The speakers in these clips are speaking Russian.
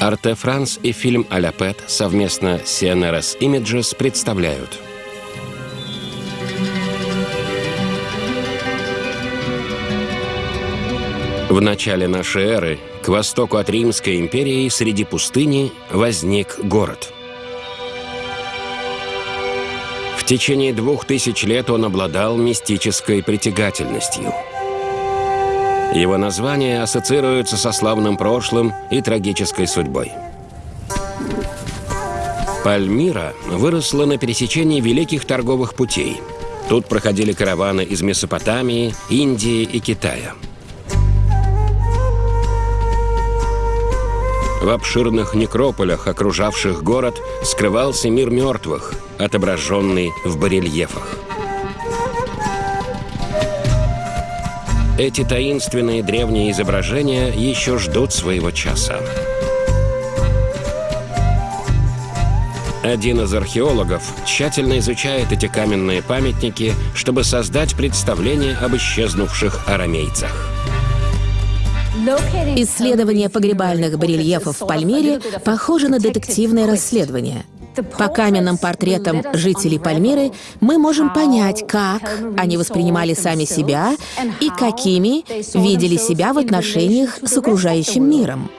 Арте Франс и фильм «Аля Пэт» совместно с CNRS Images представляют В начале нашей эры к востоку от Римской империи среди пустыни возник город. В течение двух тысяч лет он обладал мистической притягательностью – его название ассоциируется со славным прошлым и трагической судьбой. Пальмира выросла на пересечении великих торговых путей. Тут проходили караваны из Месопотамии, Индии и Китая. В обширных некрополях, окружавших город, скрывался мир мертвых, отображенный в барельефах. Эти таинственные древние изображения еще ждут своего часа. Один из археологов тщательно изучает эти каменные памятники, чтобы создать представление об исчезнувших арамейцах. Исследование погребальных барельефов в Пальмире похоже на детективное расследование – по каменным портретам жителей Пальмиры мы можем понять, как они воспринимали сами себя и какими видели себя в отношениях с окружающим миром.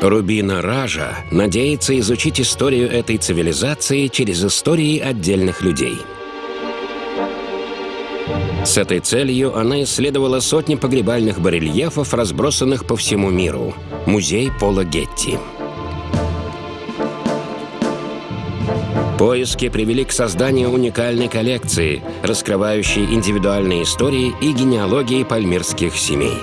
Рубина Ража надеется изучить историю этой цивилизации через истории отдельных людей. С этой целью она исследовала сотни погребальных барельефов, разбросанных по всему миру. Музей Пола Гетти. Поиски привели к созданию уникальной коллекции, раскрывающей индивидуальные истории и генеалогии пальмирских семей.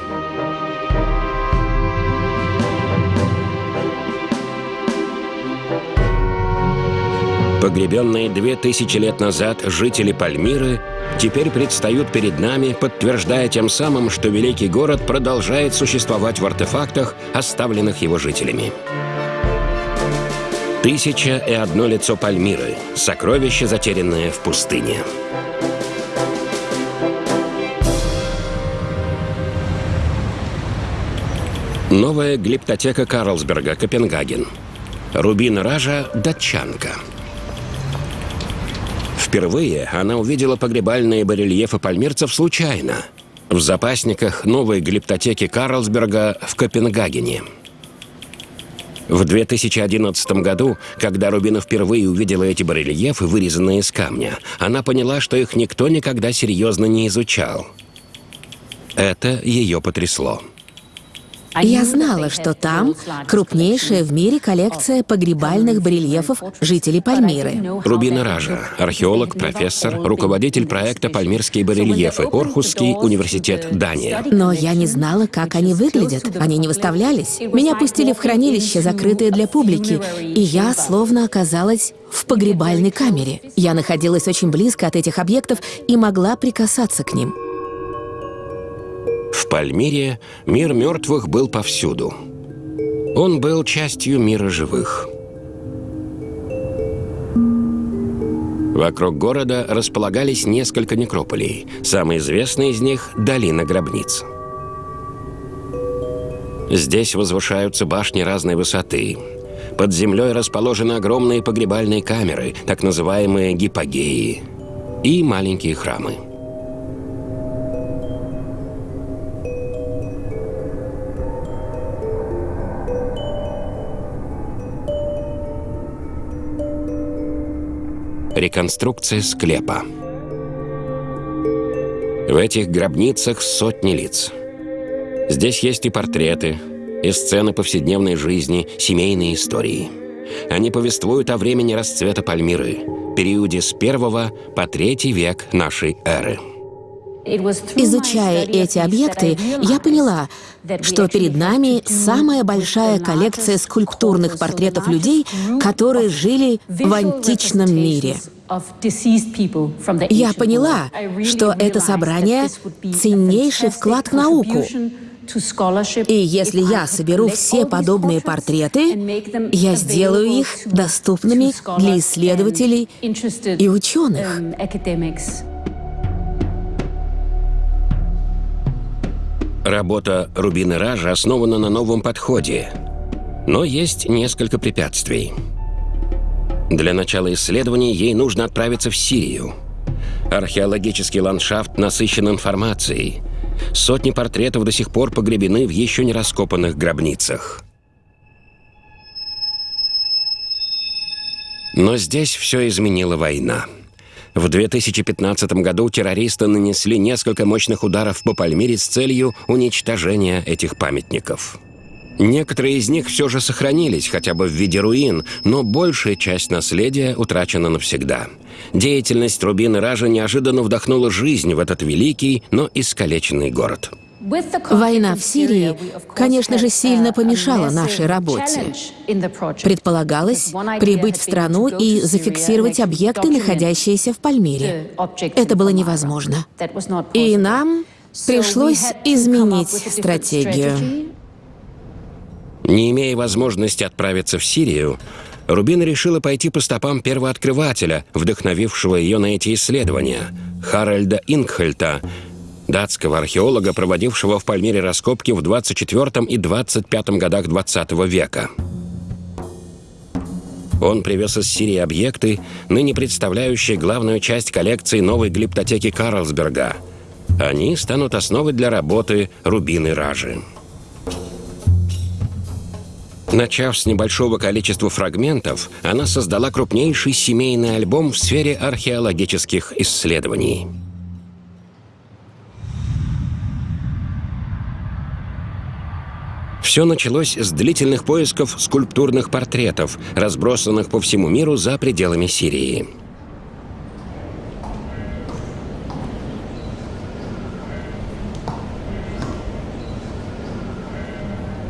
Погребенные две тысячи лет назад жители Пальмиры теперь предстают перед нами, подтверждая тем самым, что великий город продолжает существовать в артефактах, оставленных его жителями. Тысяча и одно лицо Пальмиры. Сокровище, затерянное в пустыне. Новая глиптотека Карлсберга, Копенгаген. Рубин Ража – датчанка. Впервые она увидела погребальные барельефы пальмирцев случайно в запасниках новой глиптотеки Карлсберга в Копенгагене. В 2011 году, когда Рубина впервые увидела эти барельефы, вырезанные из камня, она поняла, что их никто никогда серьезно не изучал. Это ее потрясло. Я знала, что там крупнейшая в мире коллекция погребальных барельефов жителей Пальмиры. Рубина Ража, археолог, профессор, руководитель проекта «Пальмирские барельефы», Орхусский университет, Дания. Но я не знала, как они выглядят. Они не выставлялись. Меня пустили в хранилище, закрытое для публики, и я словно оказалась в погребальной камере. Я находилась очень близко от этих объектов и могла прикасаться к ним. В Пальмире мир мертвых был повсюду. Он был частью мира живых. Вокруг города располагались несколько некрополей. Самый известный из них – Долина гробниц. Здесь возвышаются башни разной высоты. Под землей расположены огромные погребальные камеры, так называемые гипогеи, и маленькие храмы. Реконструкция склепа. В этих гробницах сотни лиц. Здесь есть и портреты, и сцены повседневной жизни, семейные истории. Они повествуют о времени расцвета Пальмиры, периоде с первого по третий век нашей эры. Изучая эти объекты, я поняла, что перед нами самая большая коллекция скульптурных портретов людей, которые жили в античном мире. Я поняла, что это собрание — ценнейший вклад в науку. И если я соберу все подобные портреты, я сделаю их доступными для исследователей и ученых. Работа Рубины Ража основана на новом подходе, но есть несколько препятствий. Для начала исследований ей нужно отправиться в Сирию. Археологический ландшафт насыщен информацией. Сотни портретов до сих пор погребены в еще не раскопанных гробницах. Но здесь все изменила война. В 2015 году террористы нанесли несколько мощных ударов по Пальмире с целью уничтожения этих памятников. Некоторые из них все же сохранились, хотя бы в виде руин, но большая часть наследия утрачена навсегда. Деятельность Рубин и Ража неожиданно вдохнула жизнь в этот великий, но искалеченный город. Война в Сирии, конечно же, сильно помешала нашей работе. Предполагалось прибыть в страну и зафиксировать объекты, находящиеся в Пальмире. Это было невозможно. И нам пришлось изменить стратегию. Не имея возможности отправиться в Сирию, Рубин решила пойти по стопам первооткрывателя, вдохновившего ее на эти исследования, Харальда Ингхельта, датского археолога, проводившего в Пальмире раскопки в 24 и 25 годах 20 века. Он привез из Сирии объекты, ныне представляющие главную часть коллекции новой глиптотеки Карлсберга. Они станут основой для работы Рубины Ражи. Начав с небольшого количества фрагментов, она создала крупнейший семейный альбом в сфере археологических исследований. Все началось с длительных поисков скульптурных портретов, разбросанных по всему миру за пределами Сирии.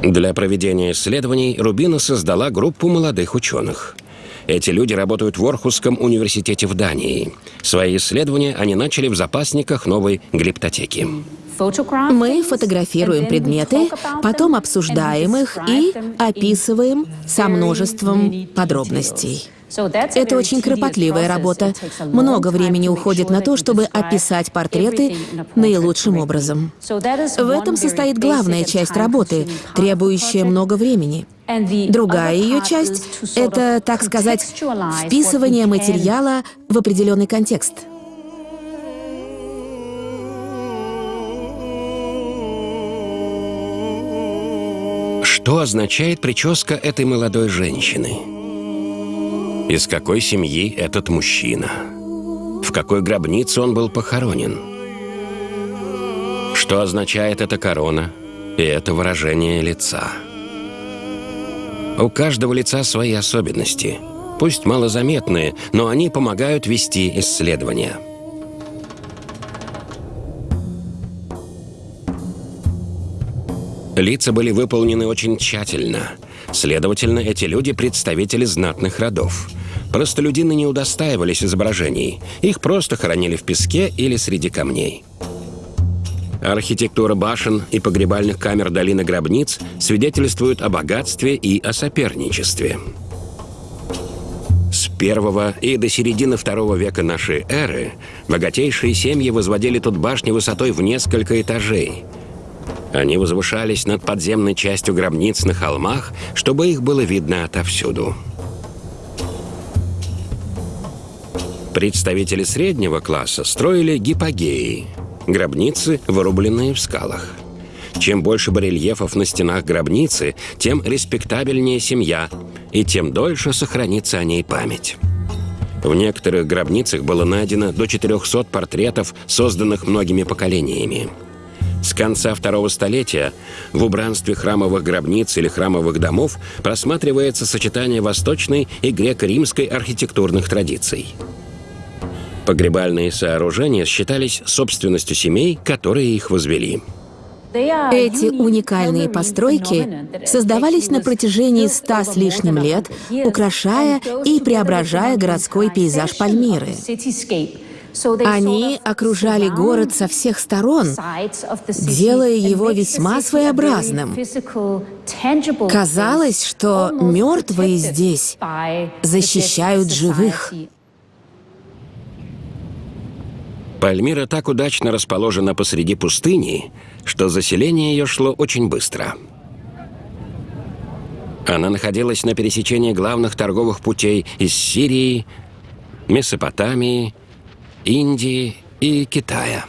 Для проведения исследований Рубина создала группу молодых ученых. Эти люди работают в Орхусском университете в Дании. Свои исследования они начали в запасниках новой глиптотеки. Мы фотографируем предметы, потом обсуждаем их и описываем со множеством подробностей. Это очень кропотливая работа. Много времени уходит на то, чтобы описать портреты наилучшим образом. В этом состоит главная часть работы, требующая много времени. Другая ее часть — это, так сказать, вписывание материала в определенный контекст. Что означает прическа этой молодой женщины? Из какой семьи этот мужчина? В какой гробнице он был похоронен? Что означает эта корона и это выражение лица? У каждого лица свои особенности, пусть малозаметные, но они помогают вести исследования. Лица были выполнены очень тщательно. Следовательно, эти люди – представители знатных родов. Простолюдины не удостаивались изображений. Их просто хоронили в песке или среди камней. Архитектура башен и погребальных камер долины гробниц свидетельствует о богатстве и о соперничестве. С первого и до середины второго века нашей эры богатейшие семьи возводили тут башни высотой в несколько этажей – они возвышались над подземной частью гробниц на холмах, чтобы их было видно отовсюду. Представители среднего класса строили гипогеи – гробницы, вырубленные в скалах. Чем больше барельефов на стенах гробницы, тем респектабельнее семья, и тем дольше сохранится о ней память. В некоторых гробницах было найдено до 400 портретов, созданных многими поколениями. С конца второго столетия в убранстве храмовых гробниц или храмовых домов просматривается сочетание восточной и греко-римской архитектурных традиций. Погребальные сооружения считались собственностью семей, которые их возвели. Эти уникальные постройки создавались на протяжении ста с лишним лет, украшая и преображая городской пейзаж Пальмиры. Они окружали город со всех сторон, делая его весьма своеобразным. Казалось, что мертвые здесь защищают живых. Пальмира так удачно расположена посреди пустыни, что заселение ее шло очень быстро. Она находилась на пересечении главных торговых путей из Сирии, Месопотамии, Индии и Китая.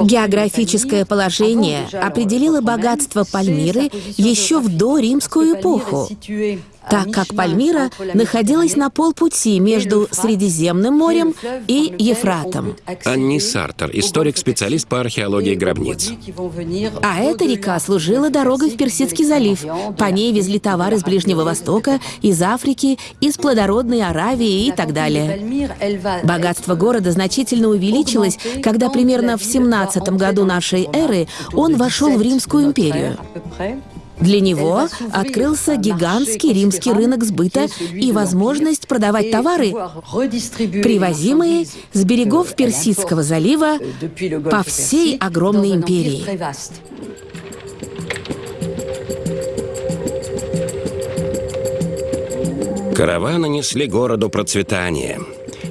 Географическое положение определило богатство Пальмиры еще в доримскую эпоху так как Пальмира находилась на полпути между Средиземным морем и Ефратом. Анни Сартер, историк-специалист по археологии гробниц. А эта река служила дорогой в Персидский залив. По ней везли товары с Ближнего Востока, из Африки, из плодородной Аравии и так далее. Богатство города значительно увеличилось, когда примерно в 17 году нашей эры он вошел в Римскую империю. Для него открылся гигантский римский рынок сбыта и возможность продавать товары, привозимые с берегов Персидского залива по всей огромной империи. Караваны несли городу процветание.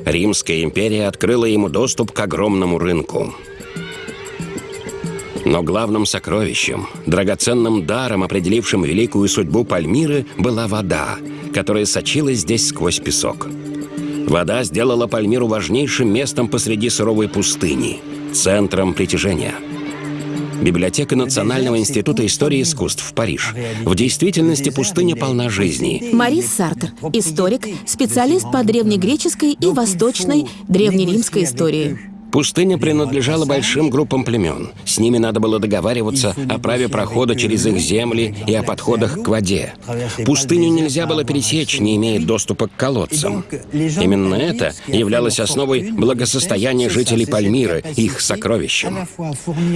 Римская империя открыла ему доступ к огромному рынку. Но главным сокровищем, драгоценным даром, определившим великую судьбу Пальмиры, была вода, которая сочилась здесь сквозь песок. Вода сделала Пальмиру важнейшим местом посреди суровой пустыни, центром притяжения. Библиотека Национального института истории искусств в Париж. В действительности пустыня полна жизни. Марис Сартер, историк, специалист по древнегреческой и восточной древнеримской истории. Пустыня принадлежала большим группам племен. С ними надо было договариваться о праве прохода через их земли и о подходах к воде. Пустыню нельзя было пересечь, не имея доступа к колодцам. Именно это являлось основой благосостояния жителей Пальмиры, их сокровищем.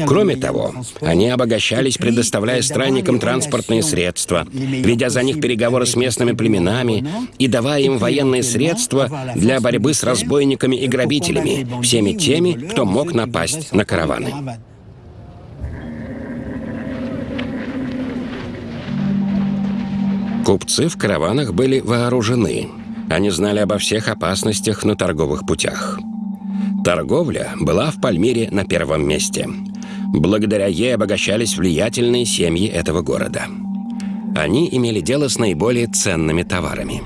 Кроме того, они обогащались, предоставляя странникам транспортные средства, ведя за них переговоры с местными племенами и давая им военные средства для борьбы с разбойниками и грабителями, всеми теми, теми, кто мог напасть на караваны. Купцы в караванах были вооружены. Они знали обо всех опасностях на торговых путях. Торговля была в Пальмире на первом месте. Благодаря ей обогащались влиятельные семьи этого города. Они имели дело с наиболее ценными товарами.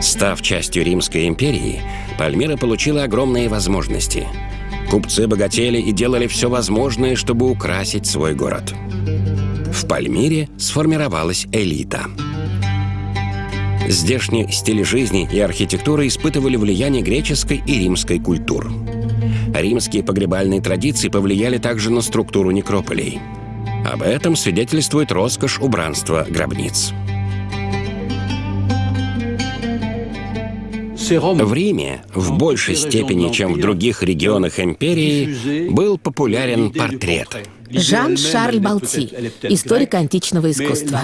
Став частью Римской империи, Пальмира получила огромные возможности. Купцы богатели и делали все возможное, чтобы украсить свой город. В Пальмире сформировалась элита. Здешний стиль жизни и архитектура испытывали влияние греческой и римской культур. Римские погребальные традиции повлияли также на структуру некрополей. Об этом свидетельствует роскошь убранства гробниц. В Риме в большей степени, чем в других регионах империи, был популярен портрет. Жан-Шарль Балти, историк античного искусства.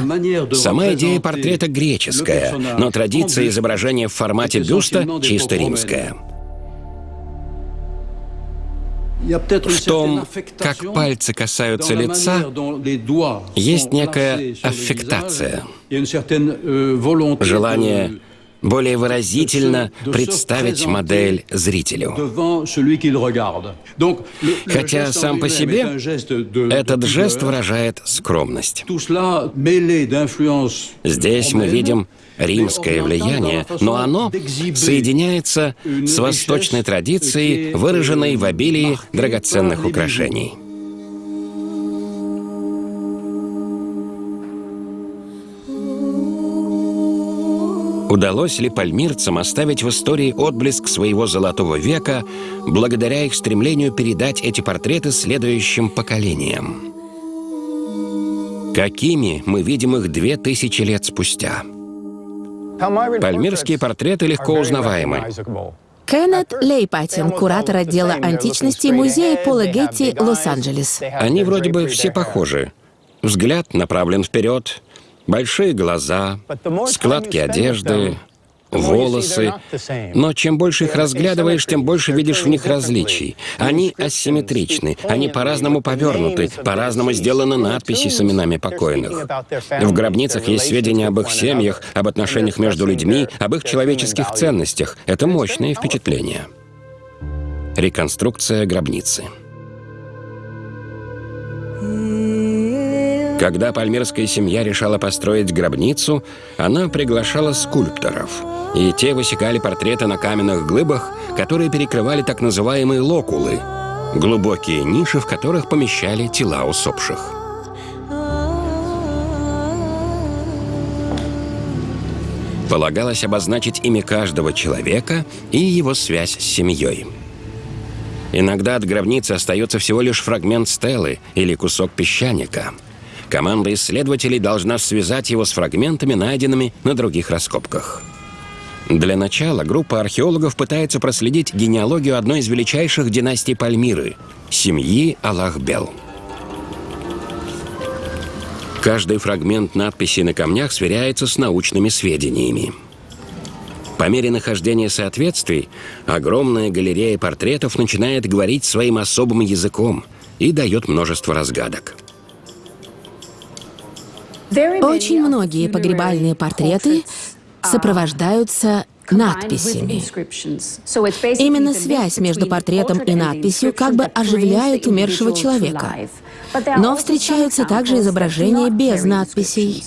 Сама идея портрета греческая, но традиция изображения в формате бюста чисто римская. В том, как пальцы касаются лица, есть некая аффектация. Желание более выразительно представить модель зрителю. Хотя сам по себе этот жест выражает скромность. Здесь мы видим римское влияние, но оно соединяется с восточной традицией, выраженной в обилии драгоценных украшений. Удалось ли пальмирцам оставить в истории отблеск своего золотого века благодаря их стремлению передать эти портреты следующим поколениям? Какими мы видим их две тысячи лет спустя? Пальмирские портреты легко узнаваемы. Кеннет Лейпатин, куратор отдела античности Музея Пола Гетти, Лос-Анджелес. Они вроде бы все похожи. Взгляд направлен вперед, большие глаза, складки одежды, волосы. Но чем больше их разглядываешь, тем больше видишь в них различий. Они асимметричны, они по-разному повернуты, по-разному сделаны надписи с именами покойных. В гробницах есть сведения об их семьях, об отношениях между людьми, об их человеческих ценностях. Это мощное впечатление. Реконструкция гробницы. Когда пальмирская семья решала построить гробницу, она приглашала скульпторов. И те высекали портреты на каменных глыбах, которые перекрывали так называемые локулы — глубокие ниши, в которых помещали тела усопших. Полагалось обозначить имя каждого человека и его связь с семьей. Иногда от гробницы остается всего лишь фрагмент стелы или кусок песчаника — Команда исследователей должна связать его с фрагментами, найденными на других раскопках. Для начала группа археологов пытается проследить генеалогию одной из величайших династий Пальмиры – семьи Аллахбел. Каждый фрагмент надписи на камнях сверяется с научными сведениями. По мере нахождения соответствий, огромная галерея портретов начинает говорить своим особым языком и дает множество разгадок. Очень многие погребальные портреты сопровождаются надписями. Именно связь между портретом и надписью как бы оживляет умершего человека. Но встречаются также изображения без надписей.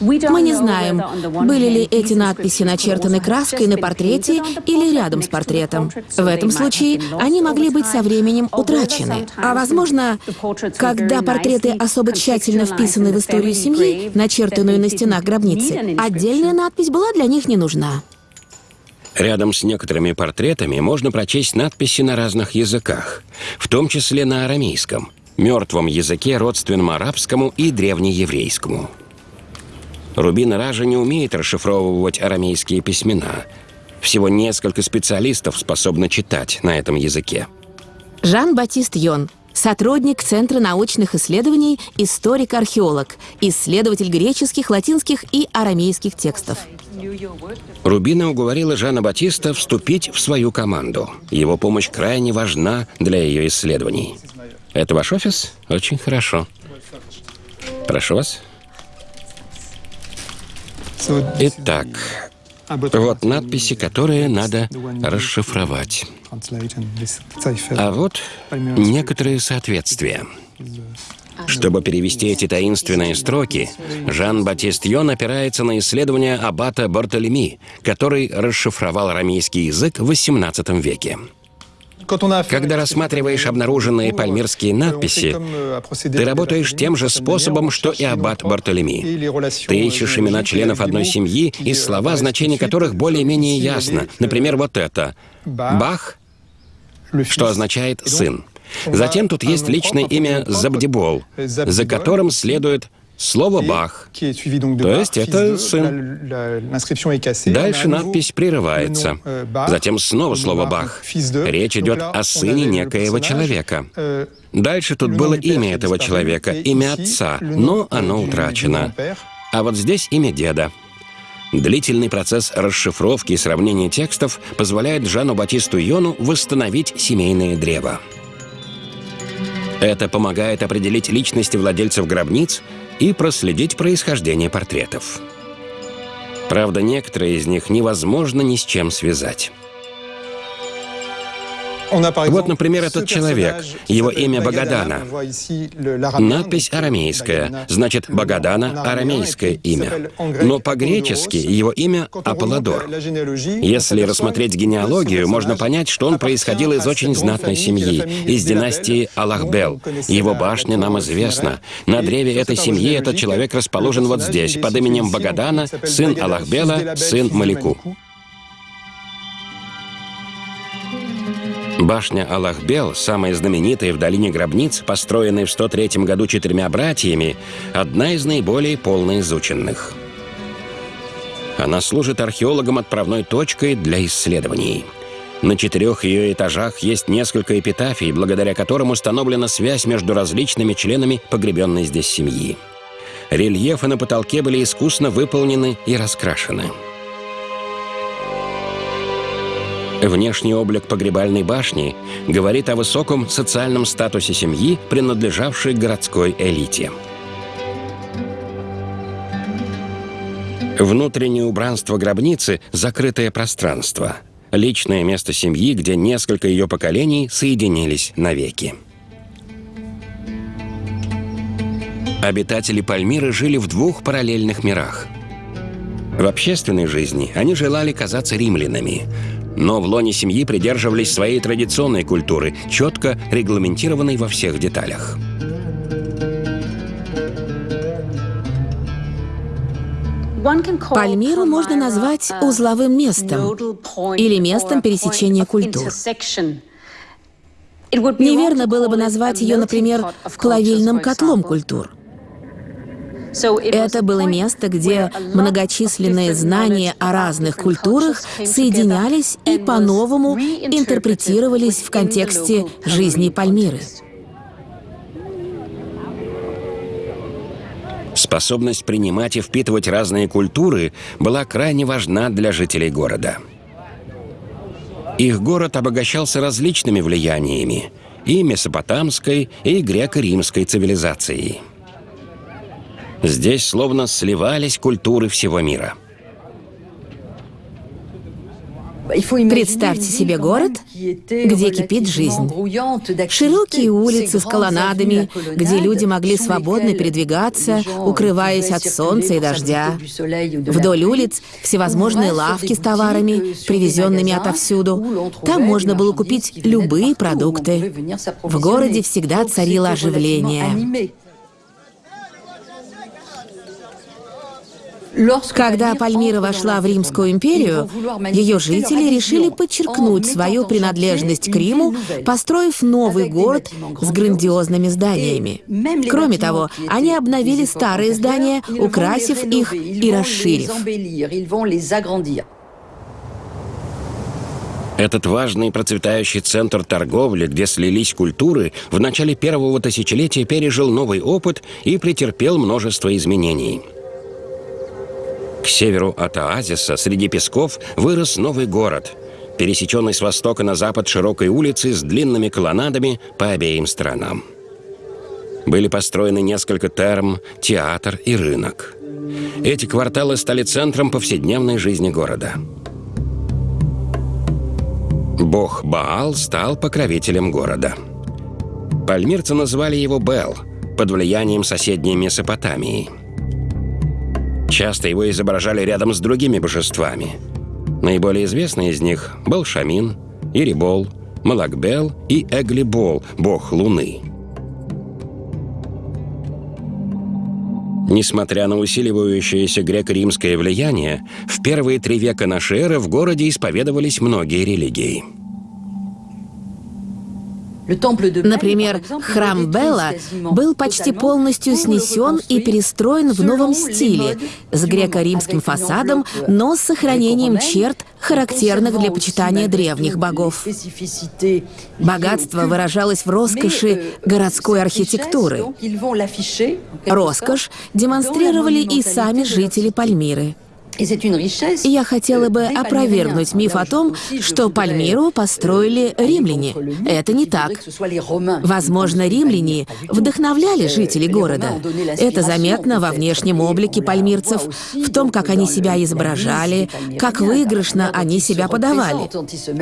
Мы не знаем, были ли эти надписи начертаны краской на портрете или рядом с портретом. В этом случае они могли быть со временем утрачены. А возможно, когда портреты особо тщательно вписаны в историю семьи, начертанную на стенах гробницы, отдельная надпись была для них не нужна. Рядом с некоторыми портретами можно прочесть надписи на разных языках, в том числе на арамейском, мертвом языке, родственном арабскому и древнееврейскому. Рубин Ража не умеет расшифровывать арамейские письмена. Всего несколько специалистов способны читать на этом языке. Жан-Батист Йон, сотрудник Центра научных исследований, историк-археолог, исследователь греческих, латинских и арамейских текстов. Рубина уговорила Жана Батиста вступить в свою команду. Его помощь крайне важна для ее исследований. Это ваш офис? Очень хорошо. Прошу вас. Итак, вот надписи, которые надо расшифровать. А вот некоторые соответствия. Чтобы перевести эти таинственные строки, Жан-Батист Йон опирается на исследования аббата Бартолеми, который расшифровал арамейский язык в XVIII веке. Когда рассматриваешь обнаруженные пальмирские надписи, ты работаешь тем же способом, что и аббат Бартолеми. Ты ищешь имена членов одной семьи и слова, значение которых более-менее ясно. Например, вот это. Бах, что означает «сын». Затем тут есть личное имя Забдибол, за которым следует Слово «бах», то есть это сын. Дальше надпись прерывается. Euh, Затем снова слово «бах». Речь идет о сыне некоего человека. Euh, Дальше тут было имя этого человека, имя отца, но оно утрачено. А вот здесь имя деда. Длительный процесс расшифровки и сравнения текстов позволяет Жану Батисту Йону восстановить семейное древо. Это помогает определить личности владельцев гробниц и проследить происхождение портретов. Правда, некоторые из них невозможно ни с чем связать. Вот, например, этот человек. Его имя Багадана. Надпись арамейская. Значит, Багадана — арамейское имя. Но по-гречески его имя Аполлодор. Если рассмотреть генеалогию, можно понять, что он происходил из очень знатной семьи, из династии Аллахбел. Его башня нам известна. На древе этой семьи этот человек расположен вот здесь, под именем Багадана, сын Аллахбела, сын Малику. Башня Аллахбел, самая знаменитая в долине гробниц, построенная в 103 году четырьмя братьями, одна из наиболее полно изученных. Она служит археологам отправной точкой для исследований. На четырех ее этажах есть несколько эпитафий, благодаря которым установлена связь между различными членами погребенной здесь семьи. Рельефы на потолке были искусно выполнены и раскрашены. Внешний облик погребальной башни говорит о высоком социальном статусе семьи, принадлежавшей городской элите. Внутреннее убранство гробницы – закрытое пространство. Личное место семьи, где несколько ее поколений соединились навеки. Обитатели Пальмиры жили в двух параллельных мирах. В общественной жизни они желали казаться римлянами, но в лоне семьи придерживались своей традиционной культуры, четко регламентированной во всех деталях. Пальмиру можно назвать узловым местом или местом пересечения культур. Неверно было бы назвать ее, например, плавильным котлом культур. Это было место, где многочисленные знания о разных культурах соединялись и по-новому интерпретировались в контексте жизни Пальмиры. Способность принимать и впитывать разные культуры была крайне важна для жителей города. Их город обогащался различными влияниями – и месопотамской, и греко-римской цивилизацией. Здесь словно сливались культуры всего мира – Представьте себе город, где кипит жизнь. Широкие улицы с колоннадами, где люди могли свободно передвигаться, укрываясь от солнца и дождя. Вдоль улиц всевозможные лавки с товарами, привезенными отовсюду. Там можно было купить любые продукты. В городе всегда царило оживление. Когда Пальмира вошла в Римскую империю, ее жители решили подчеркнуть свою принадлежность к Риму, построив новый город с грандиозными зданиями. Кроме того, они обновили старые здания, украсив их и расширив. Этот важный процветающий центр торговли, где слились культуры, в начале первого тысячелетия пережил новый опыт и претерпел множество изменений – к северу от оазиса, среди песков, вырос новый город, пересеченный с востока на запад широкой улицей с длинными колоннадами по обеим сторонам. Были построены несколько терм, театр и рынок. Эти кварталы стали центром повседневной жизни города. Бог Баал стал покровителем города. Пальмирцы называли его Бел, под влиянием соседней Месопотамии – Часто его изображали рядом с другими божествами. Наиболее известный из них был Шамин, Ирибол, Малакбел и Эглибол, бог Луны. Несмотря на усиливающееся греко-римское влияние, в первые три века нашей эры в городе исповедовались многие религии – Например, храм Белла был почти полностью снесен и перестроен в новом стиле, с греко-римским фасадом, но с сохранением черт, характерных для почитания древних богов. Богатство выражалось в роскоши городской архитектуры. Роскошь демонстрировали и сами жители Пальмиры. Я хотела бы опровергнуть миф о том, что Пальмиру построили римляне. Это не так. Возможно, римляне вдохновляли жителей города. Это заметно во внешнем облике пальмирцев, в том, как они себя изображали, как выигрышно они себя подавали.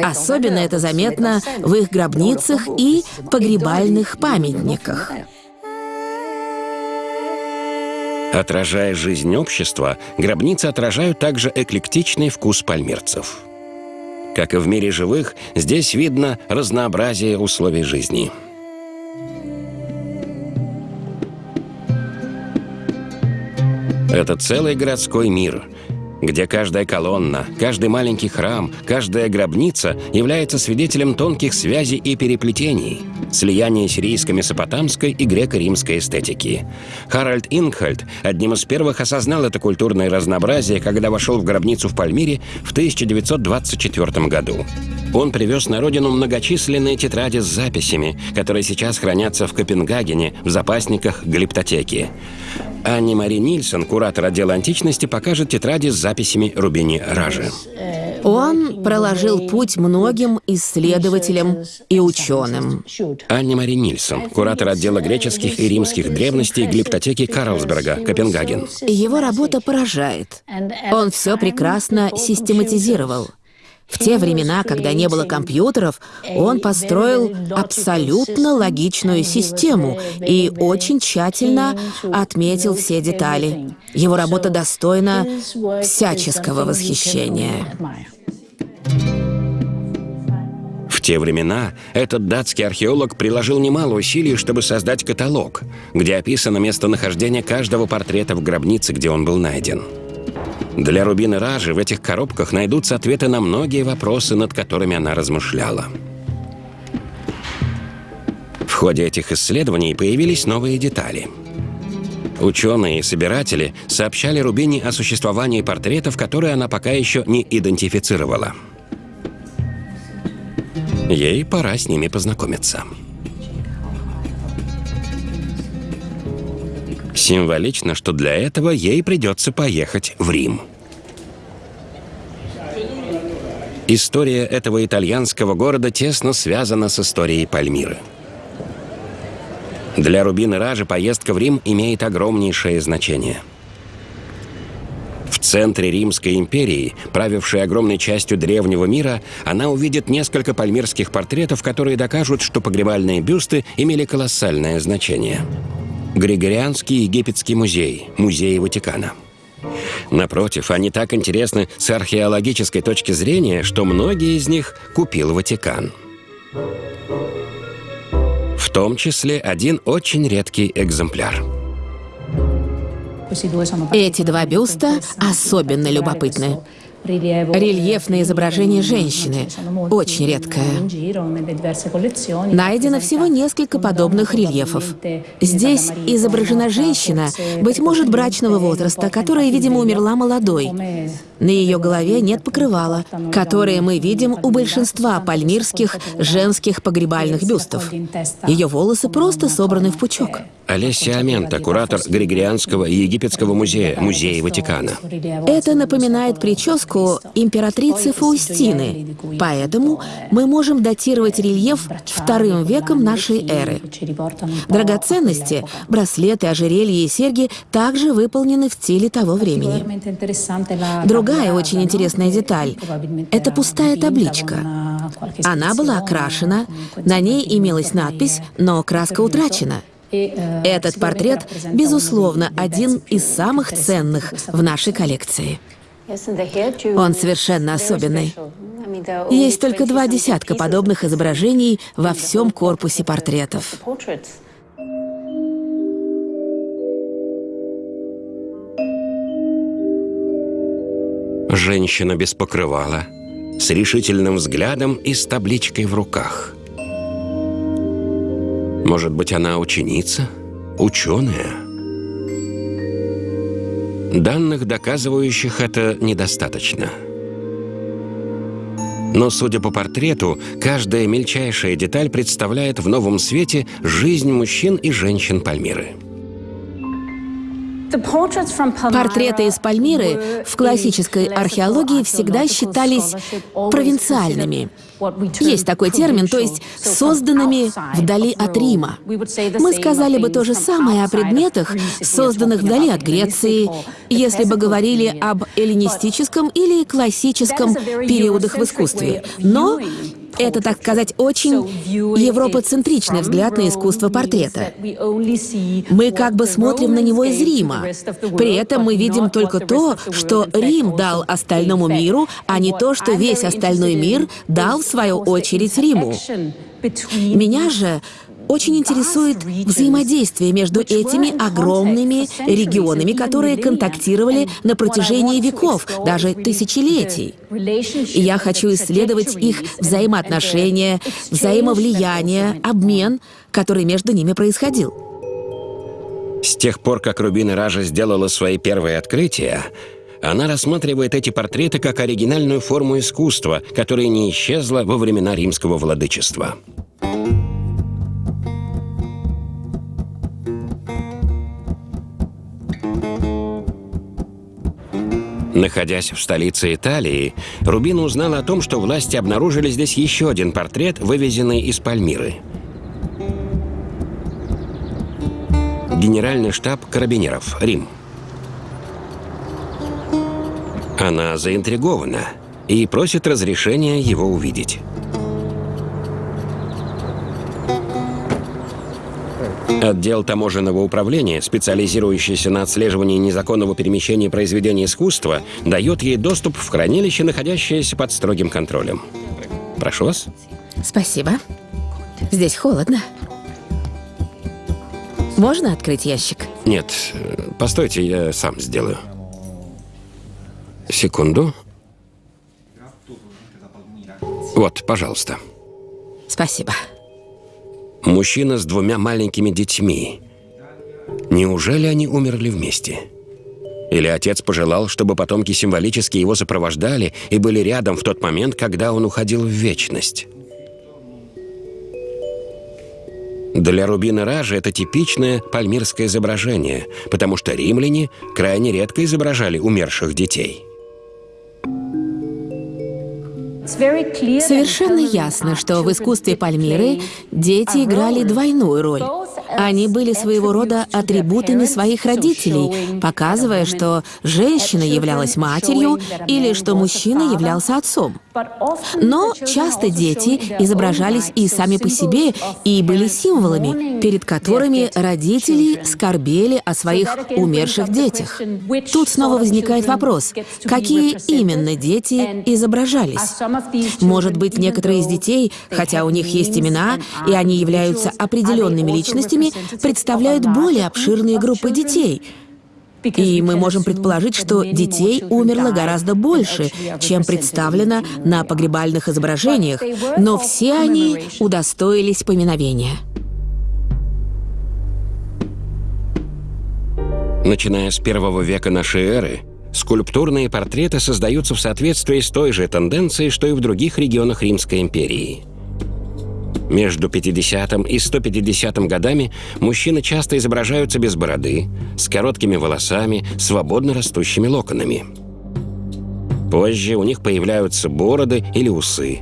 Особенно это заметно в их гробницах и погребальных памятниках. Отражая жизнь общества, гробницы отражают также эклектичный вкус пальмирцев. Как и в мире живых, здесь видно разнообразие условий жизни. Это целый городской мир, где каждая колонна, каждый маленький храм, каждая гробница является свидетелем тонких связей и переплетений, слияния сирийско-месопотамской и греко-римской эстетики. Харальд Ингхальд одним из первых осознал это культурное разнообразие, когда вошел в гробницу в Пальмире в 1924 году. Он привез на родину многочисленные тетради с записями, которые сейчас хранятся в Копенгагене в запасниках глиптотеки. Анни Мари Нильсон, куратор отдела античности, покажет тетради с записями Рубини Ражи. Он проложил путь многим исследователям и ученым. Анни Мари Нильсон, куратор отдела греческих и римских древностей глиптотеки Карлсберга, Копенгаген. Его работа поражает. Он все прекрасно систематизировал. В те времена, когда не было компьютеров, он построил абсолютно логичную систему и очень тщательно отметил все детали. Его работа достойна всяческого восхищения. В те времена этот датский археолог приложил немало усилий, чтобы создать каталог, где описано местонахождение каждого портрета в гробнице, где он был найден. Для Рубины Ражи в этих коробках найдутся ответы на многие вопросы, над которыми она размышляла. В ходе этих исследований появились новые детали. Ученые и собиратели сообщали Рубине о существовании портретов, которые она пока еще не идентифицировала. Ей пора с ними познакомиться. Символично, что для этого ей придется поехать в Рим. История этого итальянского города тесно связана с историей Пальмиры. Для Рубины Ражи поездка в Рим имеет огромнейшее значение. В центре Римской империи, правившей огромной частью древнего мира, она увидит несколько пальмирских портретов, которые докажут, что погребальные бюсты имели колоссальное значение – Григорианский египетский музей, музей Ватикана. Напротив, они так интересны с археологической точки зрения, что многие из них купил Ватикан. В том числе один очень редкий экземпляр. Эти два бюста особенно любопытны. Рельефное изображение женщины, очень редкое. Найдено всего несколько подобных рельефов. Здесь изображена женщина, быть может, брачного возраста, которая, видимо, умерла молодой. На ее голове нет покрывала, которое мы видим у большинства пальмирских женских погребальных бюстов. Ее волосы просто собраны в пучок. Олеся Амента, куратор Григорианского и Египетского музея, музея Ватикана. Это напоминает прическу императрицы Фаустины, поэтому мы можем датировать рельеф вторым веком нашей эры. Драгоценности, браслеты, ожерелья и серьги также выполнены в стиле того времени. Другая очень интересная деталь — это пустая табличка. Она была окрашена, на ней имелась надпись, но краска утрачена — этот портрет, безусловно, один из самых ценных в нашей коллекции. Он совершенно особенный. Есть только два десятка подобных изображений во всем корпусе портретов. Женщина без покрывала, с решительным взглядом и с табличкой в руках – может быть, она ученица? Ученая? Данных, доказывающих это, недостаточно. Но, судя по портрету, каждая мельчайшая деталь представляет в новом свете жизнь мужчин и женщин Пальмиры. Портреты из Пальмиры в классической археологии всегда считались провинциальными. Есть такой термин, то есть созданными вдали от Рима. Мы сказали бы то же самое о предметах, созданных вдали от Греции, если бы говорили об эллинистическом или классическом периодах в искусстве. Но это, так сказать, очень европоцентричный взгляд на искусство портрета. Мы как бы смотрим на него из Рима. При этом мы видим только то, что Рим дал остальному миру, а не то, что весь остальной мир дал, в свою очередь, Риму. Меня же очень интересует взаимодействие между этими огромными регионами, которые контактировали на протяжении веков, даже тысячелетий. И я хочу исследовать их взаимоотношения, взаимовлияние, обмен, который между ними происходил. С тех пор, как Рубина Ража сделала свои первые открытия, она рассматривает эти портреты как оригинальную форму искусства, которая не исчезла во времена римского владычества. Находясь в столице Италии, Рубина узнала о том, что власти обнаружили здесь еще один портрет, вывезенный из Пальмиры. Генеральный штаб карабинеров, Рим. Она заинтригована и просит разрешения его увидеть. Отдел таможенного управления, специализирующийся на отслеживании незаконного перемещения произведений искусства, дает ей доступ в хранилище, находящееся под строгим контролем. Прошу вас. Спасибо. Здесь холодно. Можно открыть ящик? Нет, постойте, я сам сделаю. Секунду. Вот, пожалуйста. Спасибо. Мужчина с двумя маленькими детьми. Неужели они умерли вместе? Или отец пожелал, чтобы потомки символически его сопровождали и были рядом в тот момент, когда он уходил в вечность? Для Рубина Ража это типичное пальмирское изображение, потому что римляне крайне редко изображали умерших детей. Совершенно ясно, что в искусстве Пальмиры дети играли двойную роль. Они были своего рода атрибутами своих родителей, показывая, что женщина являлась матерью или что мужчина являлся отцом. Но часто дети изображались и сами по себе, и были символами, перед которыми родители скорбели о своих умерших детях. Тут снова возникает вопрос, какие именно дети изображались? Может быть, некоторые из детей, хотя у них есть имена, и они являются определенными личностями, представляют более обширные группы детей — и мы можем предположить, что детей умерло гораздо больше, чем представлено на погребальных изображениях, но все они удостоились поминовения. Начиная с первого века нашей эры, скульптурные портреты создаются в соответствии с той же тенденцией, что и в других регионах Римской империи – между 50 и 150 годами мужчины часто изображаются без бороды, с короткими волосами, свободно растущими локонами. Позже у них появляются бороды или усы.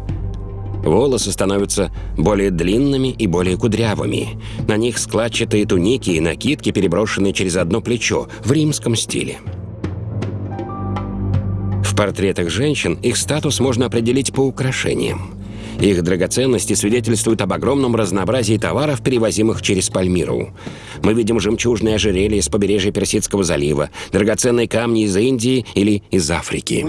Волосы становятся более длинными и более кудрявыми. На них складчатые туники и накидки, переброшенные через одно плечо, в римском стиле. Портретах женщин их статус можно определить по украшениям. Их драгоценности свидетельствуют об огромном разнообразии товаров, перевозимых через Пальмиру. Мы видим жемчужные ожерелья с побережья Персидского залива, драгоценные камни из Индии или из Африки.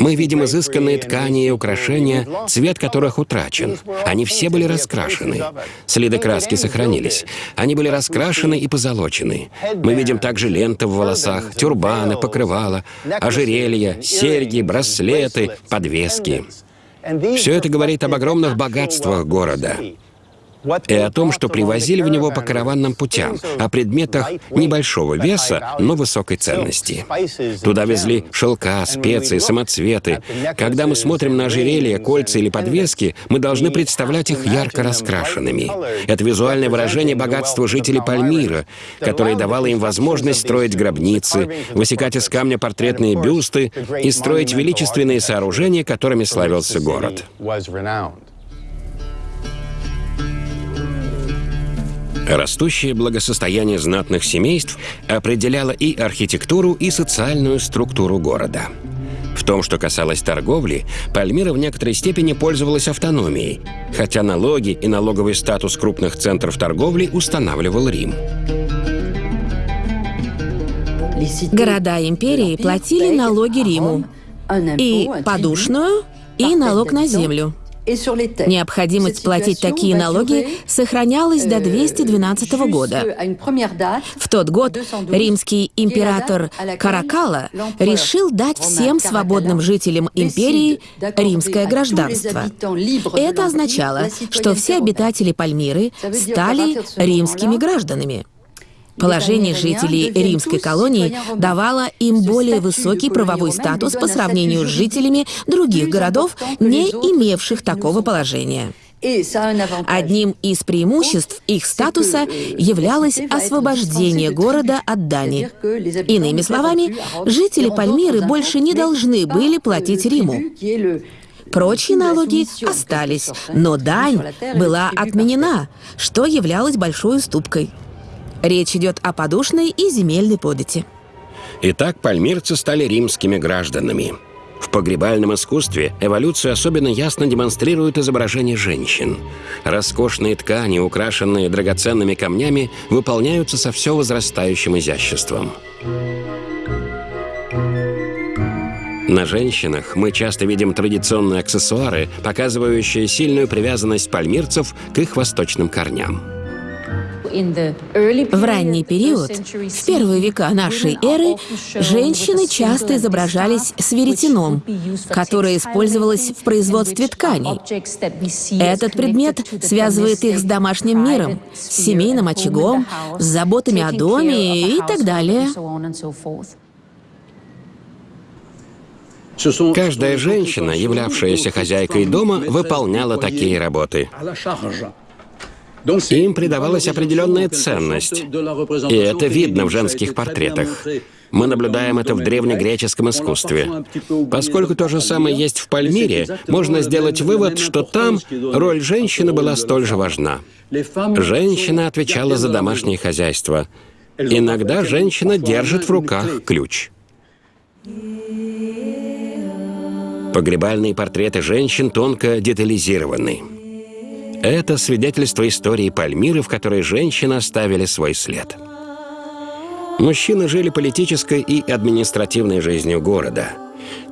Мы видим изысканные ткани и украшения, цвет которых утрачен. Они все были раскрашены. Следы краски сохранились. Они были раскрашены и позолочены. Мы видим также ленты в волосах, тюрбаны, покрывала, ожерелья, серьги, браслеты, подвески. Все это говорит об огромных богатствах города и о том, что привозили в него по караванным путям, о предметах небольшого веса, но высокой ценности. Туда везли шелка, специи, самоцветы. Когда мы смотрим на ожерелья, кольца или подвески, мы должны представлять их ярко раскрашенными. Это визуальное выражение богатства жителей Пальмира, которое давало им возможность строить гробницы, высекать из камня портретные бюсты и строить величественные сооружения, которыми славился город. Растущее благосостояние знатных семейств определяло и архитектуру, и социальную структуру города. В том, что касалось торговли, Пальмира в некоторой степени пользовалась автономией, хотя налоги и налоговый статус крупных центров торговли устанавливал Рим. Города империи платили налоги Риму. И подушную, и налог на землю. Необходимость платить такие налоги сохранялась до 212 euh, года. В тот год римский император Каракала решил дать всем свободным жителям империи римское гражданство. Это означало, что все обитатели Пальмиры стали римскими гражданами. Положение жителей римской колонии давало им более высокий правовой статус по сравнению с жителями других городов, не имевших такого положения. Одним из преимуществ их статуса являлось освобождение города от дани. Иными словами, жители Пальмиры больше не должны были платить Риму. Прочие налоги остались, но дань была отменена, что являлось большой уступкой. Речь идет о подушной и земельной подати. Итак, пальмирцы стали римскими гражданами. В погребальном искусстве эволюцию особенно ясно демонстрирует изображение женщин. Роскошные ткани, украшенные драгоценными камнями, выполняются со все возрастающим изяществом. На женщинах мы часто видим традиционные аксессуары, показывающие сильную привязанность пальмирцев к их восточным корням. В ранний период, в первые века нашей эры, женщины часто изображались с веретеном, которое использовалось в производстве тканей. Этот предмет связывает их с домашним миром, с семейным очагом, с заботами о доме и так далее. Каждая женщина, являвшаяся хозяйкой дома, выполняла такие работы. Им придавалась определенная ценность. И это видно в женских портретах. Мы наблюдаем это в древнегреческом искусстве. Поскольку то же самое есть в Пальмире, можно сделать вывод, что там роль женщины была столь же важна. Женщина отвечала за домашнее хозяйство. Иногда женщина держит в руках ключ. Погребальные портреты женщин тонко детализированы. Это свидетельство истории Пальмиры, в которой женщины оставили свой след. Мужчины жили политической и административной жизнью города.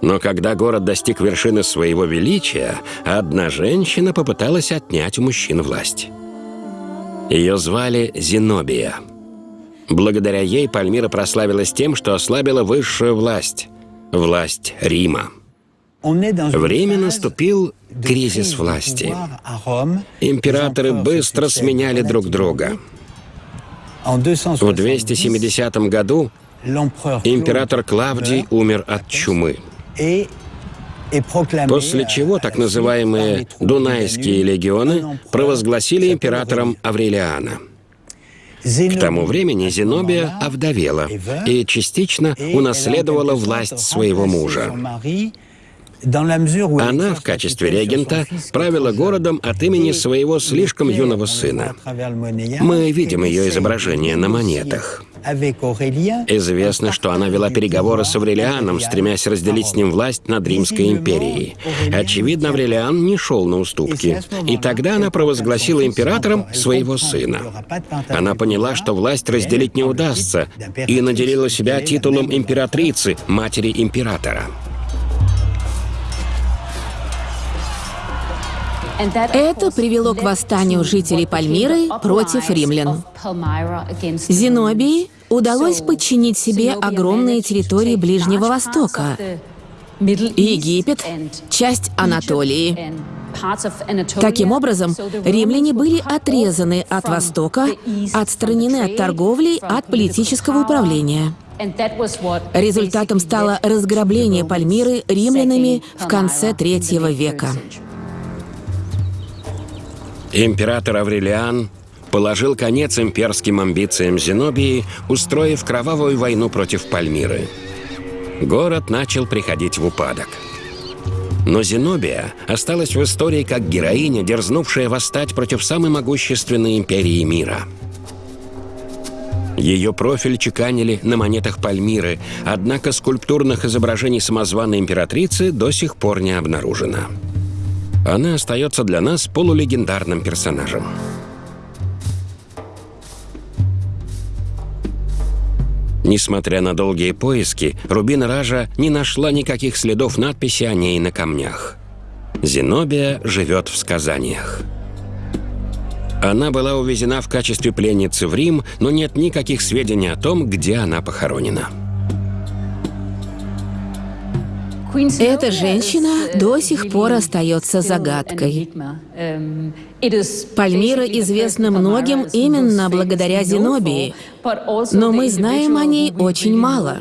Но когда город достиг вершины своего величия, одна женщина попыталась отнять у мужчин власть. Ее звали Зенобия. Благодаря ей Пальмира прославилась тем, что ослабила высшую власть – власть Рима. Время наступил кризис власти. Императоры быстро сменяли друг друга. В 270 году император Клавдий умер от чумы. После чего так называемые Дунайские легионы провозгласили императором Аврелиана. К тому времени Зенобия овдовела и частично унаследовала власть своего мужа. Она в качестве регента правила городом от имени своего слишком юного сына. Мы видим ее изображение на монетах. Известно, что она вела переговоры с Аврелианом, стремясь разделить с ним власть над Римской империей. Очевидно, Аврелиан не шел на уступки. И тогда она провозгласила императором своего сына. Она поняла, что власть разделить не удастся, и наделила себя титулом императрицы, матери императора. Это привело к восстанию жителей Пальмиры против римлян. Зенобии удалось подчинить себе огромные территории Ближнего Востока, Египет, часть Анатолии. Таким образом, римляне были отрезаны от Востока, отстранены от торговли, от политического управления. Результатом стало разграбление Пальмиры римлянами в конце третьего века. Император Аврелиан положил конец имперским амбициям Зенобии, устроив кровавую войну против Пальмиры. Город начал приходить в упадок. Но Зенобия осталась в истории как героиня, дерзнувшая восстать против самой могущественной империи мира. Ее профиль чеканили на монетах Пальмиры, однако скульптурных изображений самозваной императрицы до сих пор не обнаружено она остается для нас полулегендарным персонажем. Несмотря на долгие поиски, Рубина Ража не нашла никаких следов надписи о ней на камнях. Зенобия живет в сказаниях. Она была увезена в качестве пленницы в Рим, но нет никаких сведений о том, где она похоронена. Эта женщина до сих пор остается загадкой. Пальмира известна многим именно благодаря Зенобии, но мы знаем о ней очень мало.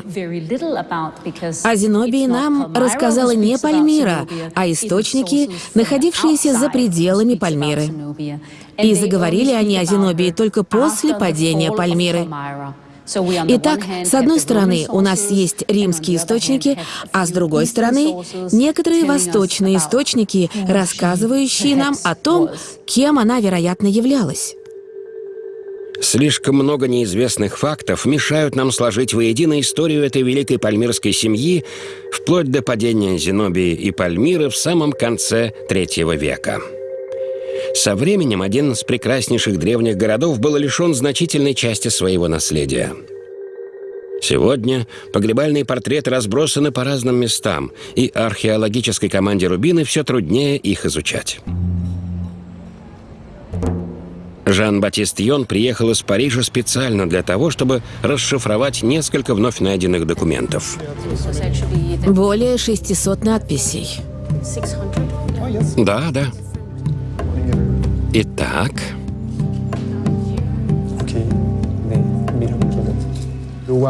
О Зенобии нам рассказала не Пальмира, а источники, находившиеся за пределами Пальмиры. И заговорили они о Зенобии только после падения Пальмиры. Итак, с одной стороны, у нас есть римские источники, а с другой стороны, некоторые восточные источники, рассказывающие нам о том, кем она, вероятно, являлась. Слишком много неизвестных фактов мешают нам сложить воедино историю этой великой пальмирской семьи вплоть до падения Зенобии и Пальмиры в самом конце третьего века. Со временем один из прекраснейших древних городов был лишен значительной части своего наследия. Сегодня погребальные портреты разбросаны по разным местам, и археологической команде Рубины все труднее их изучать. Жан-Батист Йон приехал из Парижа специально для того, чтобы расшифровать несколько вновь найденных документов. Более 600 надписей. Да, да. Итак...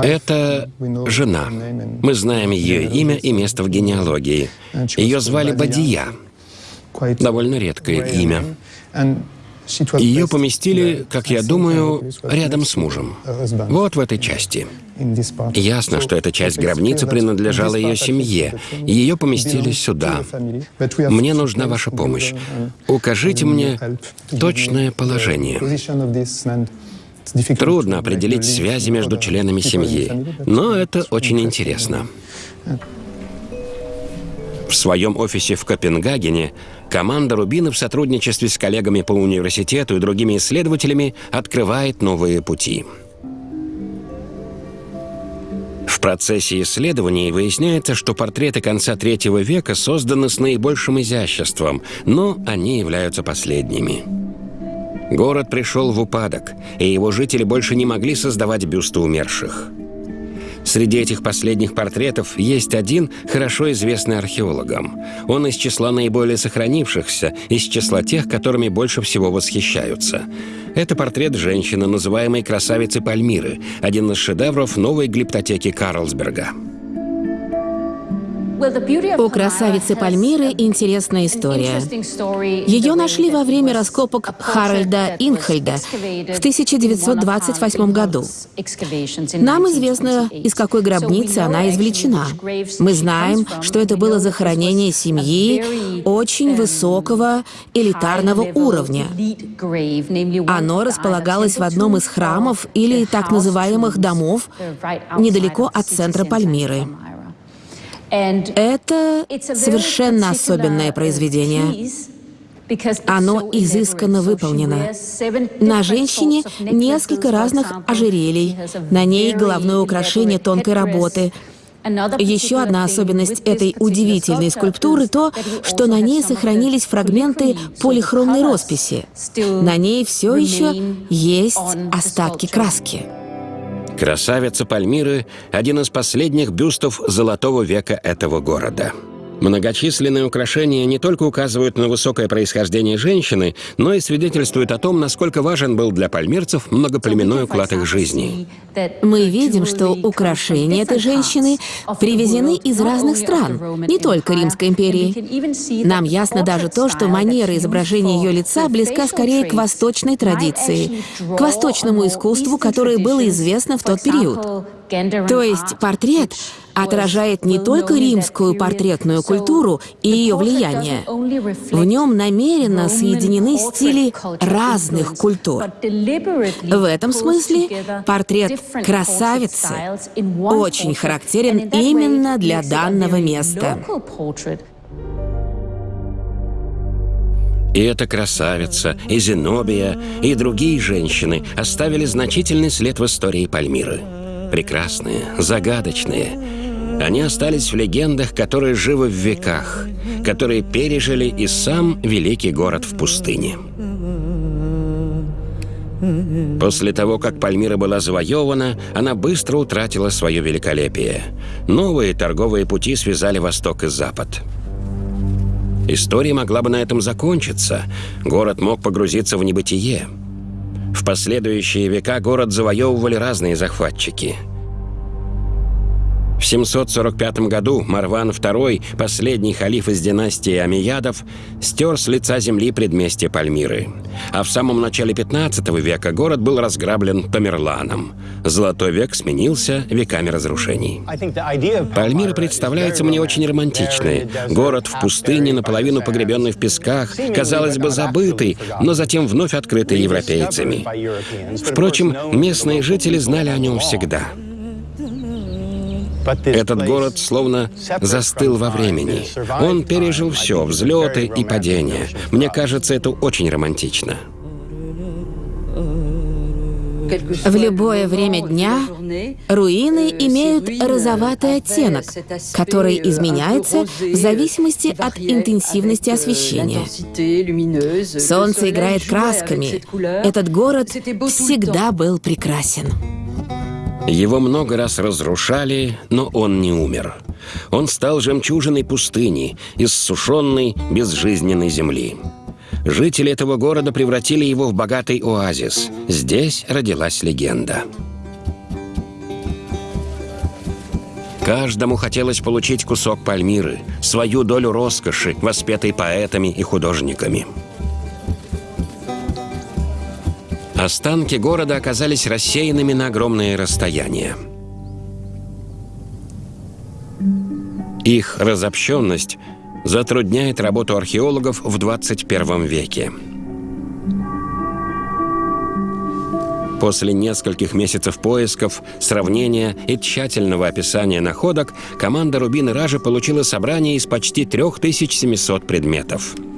Это жена. Мы знаем ее имя и место в генеалогии. Ее звали Бадия. Довольно редкое имя. Ее поместили, как я думаю, рядом с мужем. Вот в этой части. Ясно, что эта часть гробницы принадлежала ее семье. Ее поместили сюда. Мне нужна ваша помощь. Укажите мне точное положение. Трудно определить связи между членами семьи, но это очень интересно. В своем офисе в Копенгагене команда Рубина в сотрудничестве с коллегами по университету и другими исследователями открывает новые пути. В процессе исследований выясняется, что портреты конца третьего века созданы с наибольшим изяществом, но они являются последними. Город пришел в упадок, и его жители больше не могли создавать бюсты умерших. Среди этих последних портретов есть один, хорошо известный археологам. Он из числа наиболее сохранившихся, из числа тех, которыми больше всего восхищаются. Это портрет женщины, называемой красавицей Пальмиры, один из шедевров новой глиптотеки Карлсберга. У красавицы Пальмиры интересная история. Ее нашли во время раскопок Харальда Инхельда в 1928 году. Нам известно, из какой гробницы она извлечена. Мы знаем, что это было захоронение семьи очень высокого элитарного уровня. Оно располагалось в одном из храмов или так называемых домов недалеко от центра Пальмиры. Это совершенно особенное произведение. Оно изысканно выполнено. На женщине несколько разных ожерелий, на ней головное украшение тонкой работы. Еще одна особенность этой удивительной скульптуры — то, что на ней сохранились фрагменты полихромной росписи. На ней все еще есть остатки краски. Красавица Пальмиры – один из последних бюстов золотого века этого города. Многочисленные украшения не только указывают на высокое происхождение женщины, но и свидетельствуют о том, насколько важен был для пальмирцев многоплеменной уклад их жизни. Мы видим, что украшения этой женщины привезены из разных стран, не только Римской империи. Нам ясно даже то, что манера изображения ее лица близка скорее к восточной традиции, к восточному искусству, которое было известно в тот период. То есть портрет отражает не только римскую портретную культуру и ее влияние. В нем намеренно соединены стили разных культур. В этом смысле портрет красавицы очень характерен именно для данного места. И эта красавица, и Зенобия, и другие женщины оставили значительный след в истории Пальмиры прекрасные, загадочные. Они остались в легендах, которые живы в веках, которые пережили и сам великий город в пустыне. После того, как Пальмира была завоевана, она быстро утратила свое великолепие. Новые торговые пути связали Восток и Запад. История могла бы на этом закончиться. Город мог погрузиться в небытие. В последующие века город завоевывали разные захватчики – в 745 году Марван II, последний халиф из династии Амиядов, стер с лица земли предместье Пальмиры. А в самом начале 15 века город был разграблен Тамерланом. Золотой век сменился веками разрушений. Пальмира представляется мне очень романтичной. Город в пустыне, наполовину погребенный в песках, казалось бы, забытый, но затем вновь открытый европейцами. Впрочем, местные жители знали о нем всегда. Этот город словно застыл во времени. Он пережил все, взлеты и падения. Мне кажется, это очень романтично. В любое время дня руины имеют розоватый оттенок, который изменяется в зависимости от интенсивности освещения. Солнце играет красками. Этот город всегда был прекрасен. Его много раз разрушали, но он не умер. Он стал жемчужиной пустыни, иссушенной, безжизненной земли. Жители этого города превратили его в богатый оазис. Здесь родилась легенда. Каждому хотелось получить кусок Пальмиры, свою долю роскоши, воспетой поэтами и художниками. Останки города оказались рассеянными на огромные расстояния. Их разобщенность затрудняет работу археологов в 21 веке. После нескольких месяцев поисков, сравнения и тщательного описания находок, команда Рубин и Ражи получила собрание из почти 3700 предметов –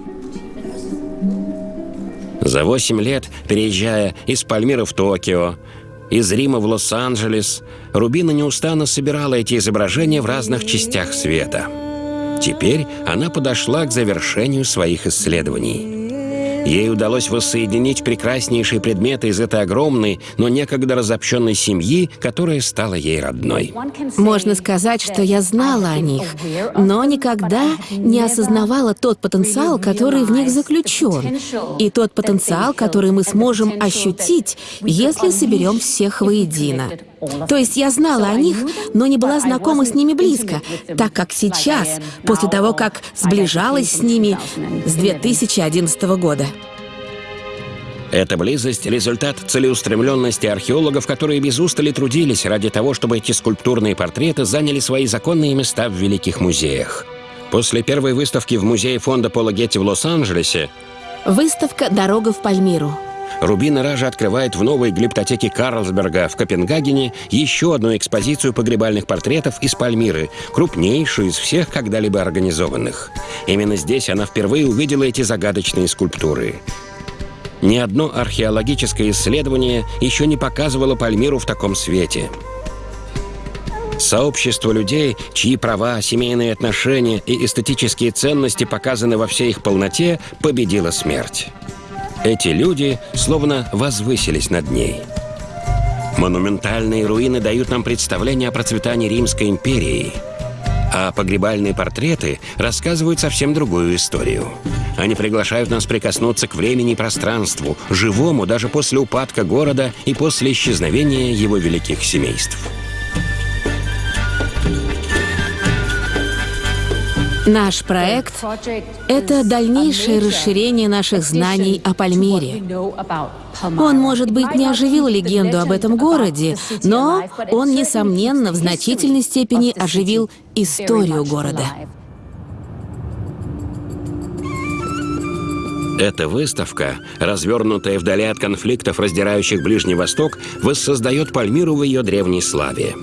за 8 лет, переезжая из Пальмиры в Токио, из Рима в Лос-Анджелес, Рубина неустанно собирала эти изображения в разных частях света. Теперь она подошла к завершению своих исследований. Ей удалось воссоединить прекраснейшие предметы из этой огромной, но некогда разобщенной семьи, которая стала ей родной. Можно сказать, что я знала о них, но никогда не осознавала тот потенциал, который в них заключен, и тот потенциал, который мы сможем ощутить, если соберем всех воедино. То есть я знала о них, но не была знакома с ними близко, так как сейчас, после того, как сближалась с ними с 2011 года. Эта близость – результат целеустремленности археологов, которые без устали трудились ради того, чтобы эти скульптурные портреты заняли свои законные места в великих музеях. После первой выставки в музее фонда Пола Гетти в Лос-Анджелесе Выставка «Дорога в Пальмиру» Рубина Ража открывает в новой глиптотеке Карлсберга в Копенгагене еще одну экспозицию погребальных портретов из Пальмиры, крупнейшую из всех когда-либо организованных. Именно здесь она впервые увидела эти загадочные скульптуры. Ни одно археологическое исследование еще не показывало Пальмиру в таком свете. Сообщество людей, чьи права, семейные отношения и эстетические ценности показаны во всей их полноте, победила смерть. Эти люди словно возвысились над ней. Монументальные руины дают нам представление о процветании Римской империи, а погребальные портреты рассказывают совсем другую историю. Они приглашают нас прикоснуться к времени и пространству, живому даже после упадка города и после исчезновения его великих семейств. Наш проект — это дальнейшее расширение наших знаний о Пальмире. Он, может быть, не оживил легенду об этом городе, но он, несомненно, в значительной степени оживил историю города. Эта выставка, развернутая вдали от конфликтов, раздирающих Ближний Восток, воссоздает Пальмиру в ее древней славе.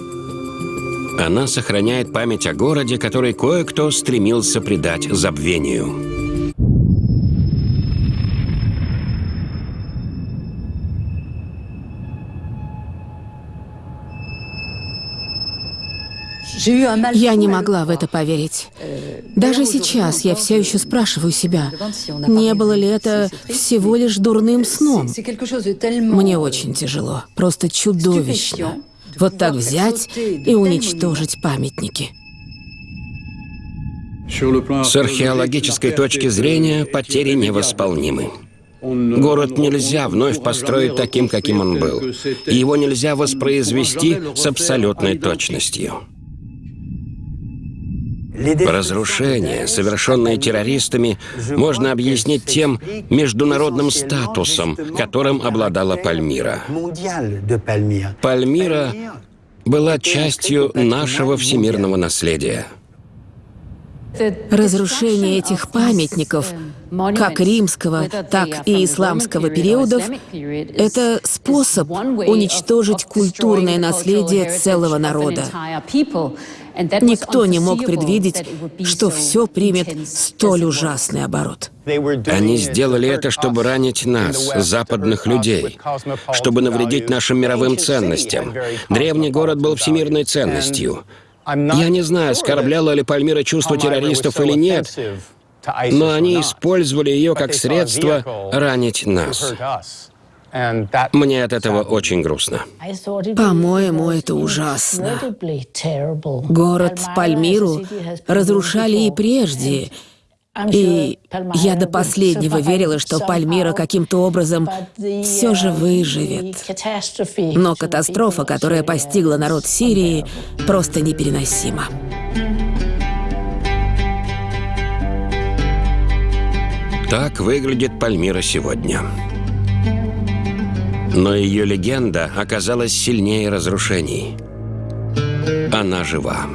Она сохраняет память о городе, который кое-кто стремился придать забвению. Я не могла в это поверить. Даже сейчас я все еще спрашиваю себя, не было ли это всего лишь дурным сном? Мне очень тяжело, просто чудовищно. Вот так взять и уничтожить памятники. С археологической точки зрения потери невосполнимы. Город нельзя вновь построить таким, каким он был. Его нельзя воспроизвести с абсолютной точностью. Разрушения, совершенные террористами, можно объяснить тем международным статусом, которым обладала Пальмира. Пальмира была частью нашего всемирного наследия. Разрушение этих памятников, как римского, так и исламского периодов, это способ уничтожить культурное наследие целого народа. Никто не мог предвидеть, что все примет столь ужасный оборот. Они сделали это, чтобы ранить нас, западных людей, чтобы навредить нашим мировым ценностям. Древний город был всемирной ценностью. Я не знаю, оскорбляла ли Пальмира чувство террористов или нет, но они использовали ее как средство ранить нас. Мне от этого очень грустно. По-моему, это ужасно. Город Пальмиру разрушали и прежде. И я до последнего верила, что Пальмира каким-то образом все же выживет. Но катастрофа, которая постигла народ Сирии, просто непереносима. Так выглядит Пальмира сегодня. Но ее легенда оказалась сильнее разрушений. Она жива.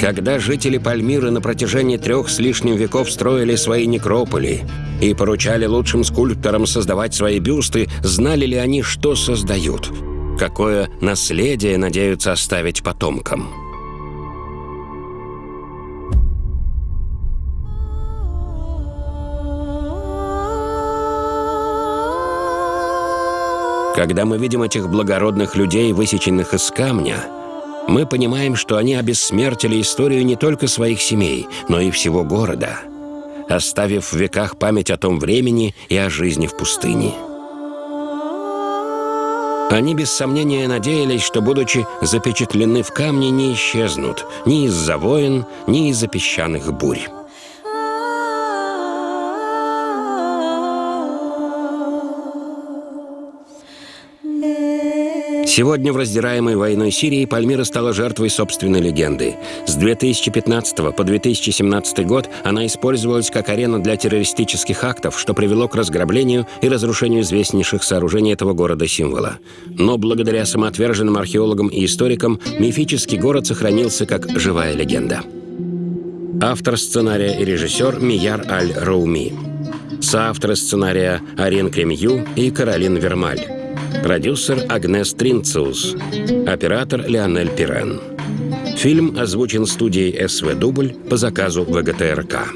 Когда жители Пальмиры на протяжении трех с лишним веков строили свои некрополи и поручали лучшим скульпторам создавать свои бюсты, знали ли они, что создают? Какое наследие надеются оставить потомкам? Когда мы видим этих благородных людей, высеченных из камня, мы понимаем, что они обессмертили историю не только своих семей, но и всего города, оставив в веках память о том времени и о жизни в пустыне. Они без сомнения надеялись, что, будучи запечатлены в камне, не исчезнут ни из-за войн, ни из-за песчаных бурь. Сегодня в раздираемой войной Сирии Пальмира стала жертвой собственной легенды. С 2015 по 2017 год она использовалась как арена для террористических актов, что привело к разграблению и разрушению известнейших сооружений этого города-символа. Но благодаря самоотверженным археологам и историкам мифический город сохранился как живая легенда. Автор сценария и режиссер Мияр Аль-Рауми. Соавторы сценария Арин Кремью и Каролин Вермаль. Продюсер Агнес Тринциус. Оператор Леонель Пирен. Фильм озвучен студией СВ «Дубль» по заказу ВГТРК.